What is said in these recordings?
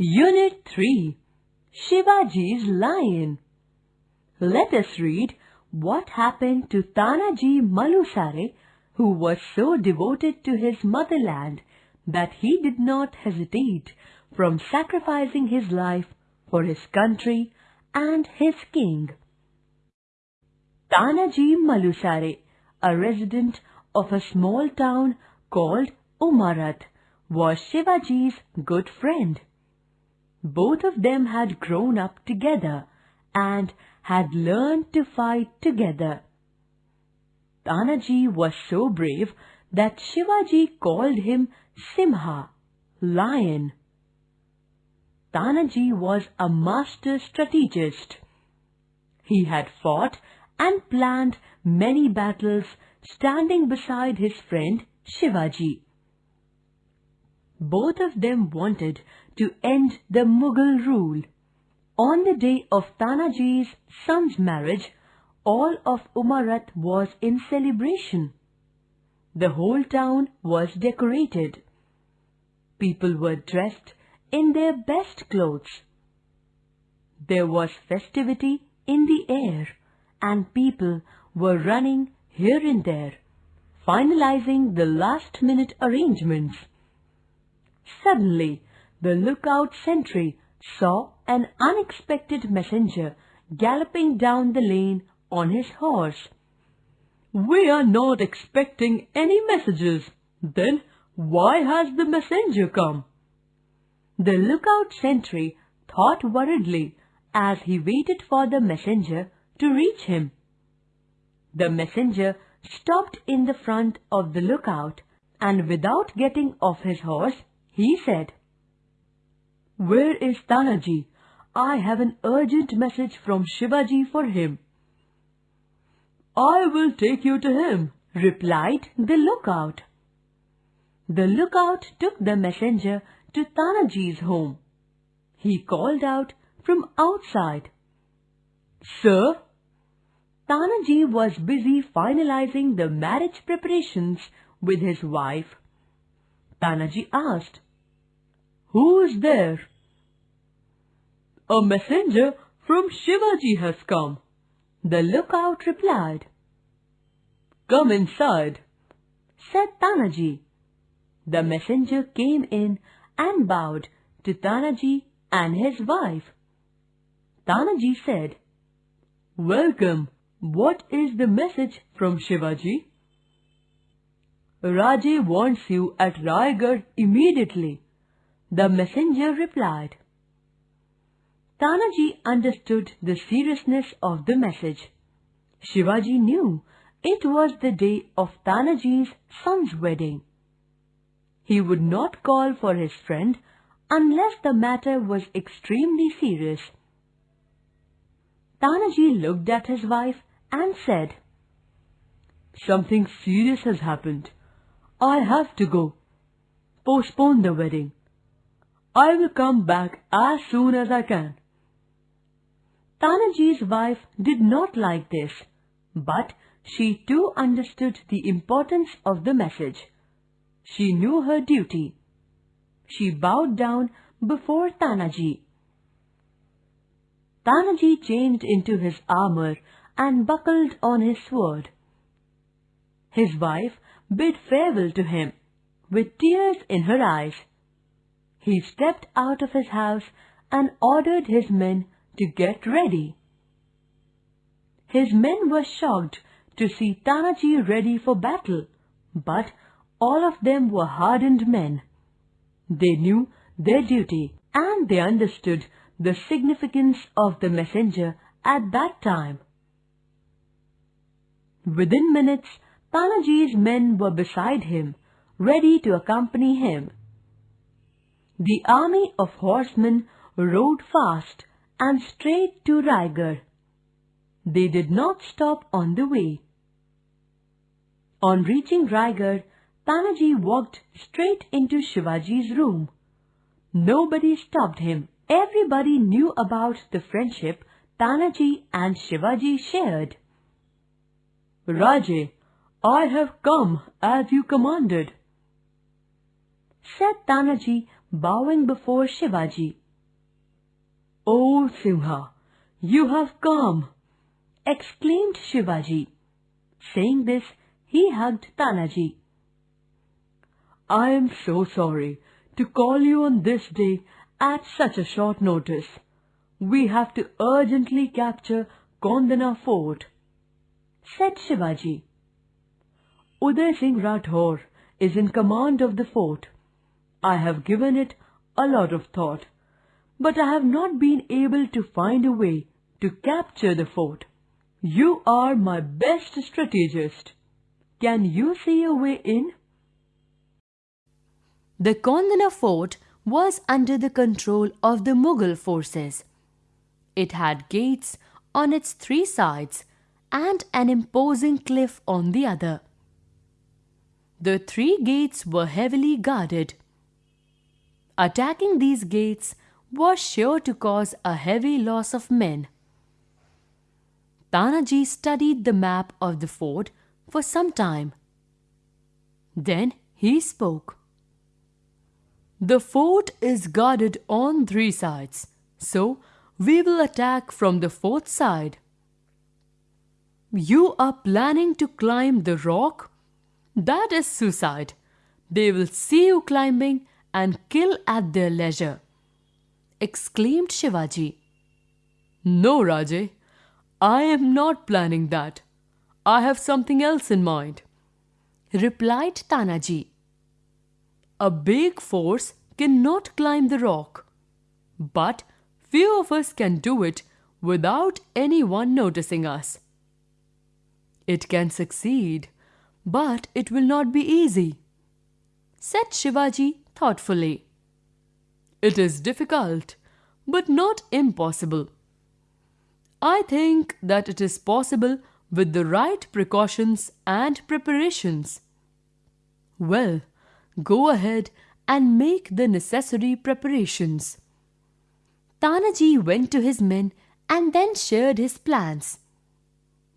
Unit 3 Shivaji's Lion Let us read what happened to Tanaji Malusare, who was so devoted to his motherland that he did not hesitate from sacrificing his life for his country and his king. Tanaji Malusare, a resident of a small town called Umarat, was Shivaji's good friend. Both of them had grown up together and had learned to fight together. Tanaji was so brave that Shivaji called him Simha, lion. Tanaji was a master strategist. He had fought and planned many battles standing beside his friend Shivaji. Both of them wanted to end the Mughal rule. On the day of Tanaji's son's marriage, all of Umarat was in celebration. The whole town was decorated. People were dressed in their best clothes. There was festivity in the air and people were running here and there, finalizing the last minute arrangements. Suddenly, the lookout sentry saw an unexpected messenger galloping down the lane on his horse. We are not expecting any messages. Then why has the messenger come? The lookout sentry thought worriedly as he waited for the messenger to reach him. The messenger stopped in the front of the lookout and without getting off his horse, he said, Where is Tanaji? I have an urgent message from Shivaji for him. I will take you to him, replied the lookout. The lookout took the messenger to Tanaji's home. He called out from outside. Sir, Tanaji was busy finalizing the marriage preparations with his wife. Tanaji asked, Who is there? A messenger from Shivaji has come. The lookout replied. Come inside, said Tanaji. The messenger came in and bowed to Tanaji and his wife. Tanaji said, Welcome. What is the message from Shivaji? Raje wants you at Raigad immediately. The messenger replied. Tanaji understood the seriousness of the message. Shivaji knew it was the day of Tanaji's son's wedding. He would not call for his friend unless the matter was extremely serious. Tanaji looked at his wife and said, Something serious has happened. I have to go. Postpone the wedding. I will come back as soon as I can. Tanaji's wife did not like this, but she too understood the importance of the message. She knew her duty. She bowed down before Tanaji. Tanaji changed into his armor and buckled on his sword. His wife bid farewell to him, with tears in her eyes. He stepped out of his house and ordered his men to get ready. His men were shocked to see Tanaji ready for battle, but all of them were hardened men. They knew their duty and they understood the significance of the messenger at that time. Within minutes, Tanaji's men were beside him, ready to accompany him. The army of horsemen rode fast and straight to Raigad. They did not stop on the way. On reaching Raigad, Tanaji walked straight into Shivaji's room. Nobody stopped him. Everybody knew about the friendship Tanaji and Shivaji shared. Raje, I have come as you commanded, said Tanaji, bowing before Shivaji. Oh, Simha, you have come! exclaimed Shivaji. Saying this, he hugged Tanaji. I am so sorry to call you on this day at such a short notice. We have to urgently capture Kondana fort, said Shivaji. Uday Singh Rathore is in command of the fort. I have given it a lot of thought, but I have not been able to find a way to capture the fort. You are my best strategist. Can you see a way in? The Kondana fort was under the control of the Mughal forces. It had gates on its three sides and an imposing cliff on the other. The three gates were heavily guarded. Attacking these gates was sure to cause a heavy loss of men. Tanaji studied the map of the fort for some time. Then he spoke. The fort is guarded on three sides, so we will attack from the fourth side. You are planning to climb the rock? That is suicide. They will see you climbing and kill at their leisure. Exclaimed Shivaji. No, Raje, I am not planning that. I have something else in mind. Replied Tanaji. A big force cannot climb the rock. But few of us can do it without anyone noticing us. It can succeed, but it will not be easy, said Shivaji thoughtfully. It is difficult, but not impossible. I think that it is possible with the right precautions and preparations. Well, Go ahead and make the necessary preparations. Tanaji went to his men and then shared his plans.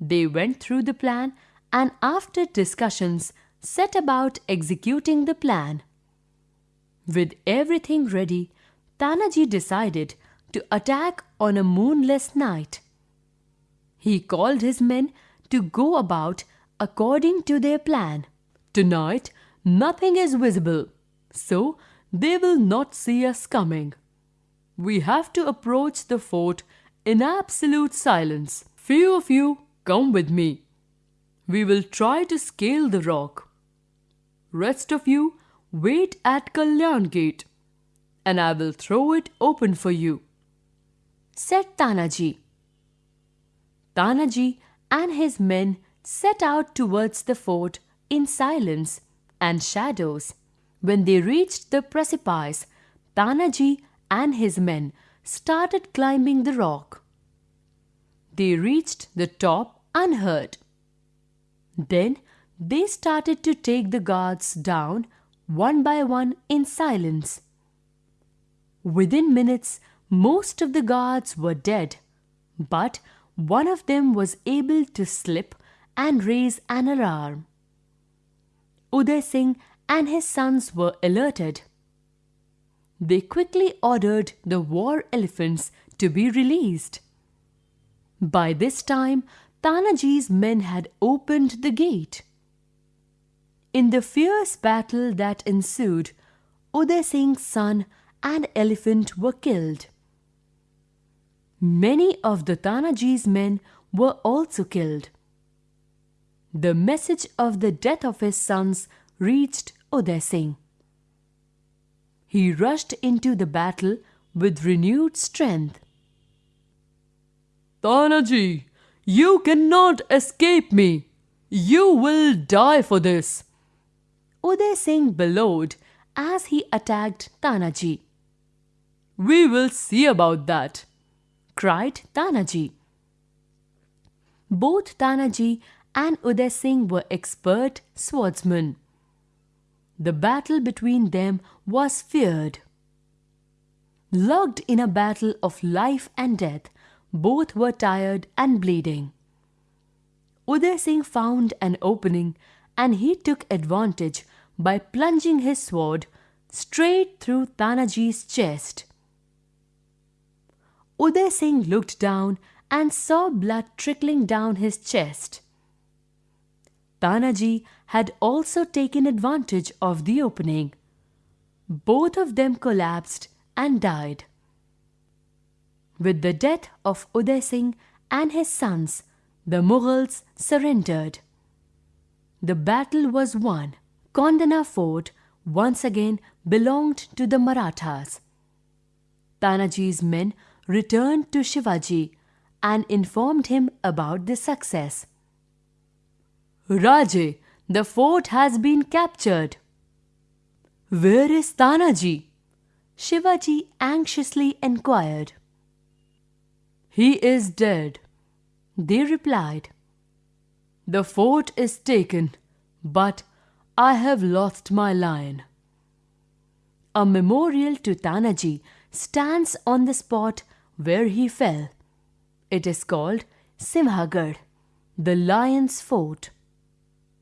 They went through the plan and after discussions set about executing the plan. With everything ready, Tanaji decided to attack on a moonless night. He called his men to go about according to their plan. Tonight, Nothing is visible, so they will not see us coming. We have to approach the fort in absolute silence. Few of you come with me. We will try to scale the rock. Rest of you wait at Kalyan Gate and I will throw it open for you, said Tanaji. Tanaji and his men set out towards the fort in silence and shadows. When they reached the precipice, Tanaji and his men started climbing the rock. They reached the top unhurt. Then they started to take the guards down one by one in silence. Within minutes, most of the guards were dead, but one of them was able to slip and raise an alarm. Uday Singh and his sons were alerted. They quickly ordered the war elephants to be released. By this time, Tanaji's men had opened the gate. In the fierce battle that ensued, Uday Singh's son and elephant were killed. Many of the Tanaji's men were also killed. The message of the death of his sons reached Uday Singh. He rushed into the battle with renewed strength. Tanaji, you cannot escape me. You will die for this. Uday Singh bellowed as he attacked Tanaji. We will see about that, cried Tanaji. Both Tanaji and Uday Singh were expert swordsmen. The battle between them was feared. Locked in a battle of life and death, both were tired and bleeding. Uday Singh found an opening and he took advantage by plunging his sword straight through Tanaji's chest. Uday Singh looked down and saw blood trickling down his chest. Tanaji had also taken advantage of the opening. Both of them collapsed and died. With the death of Uday Singh and his sons, the Mughals surrendered. The battle was won. Kondana fort once again belonged to the Marathas. Tanaji's men returned to Shivaji and informed him about the success. Raje, the fort has been captured. Where is Tanaji? Shivaji anxiously inquired. He is dead, they replied. The fort is taken, but I have lost my lion. A memorial to Tanaji stands on the spot where he fell. It is called Simhagad, the lion's fort.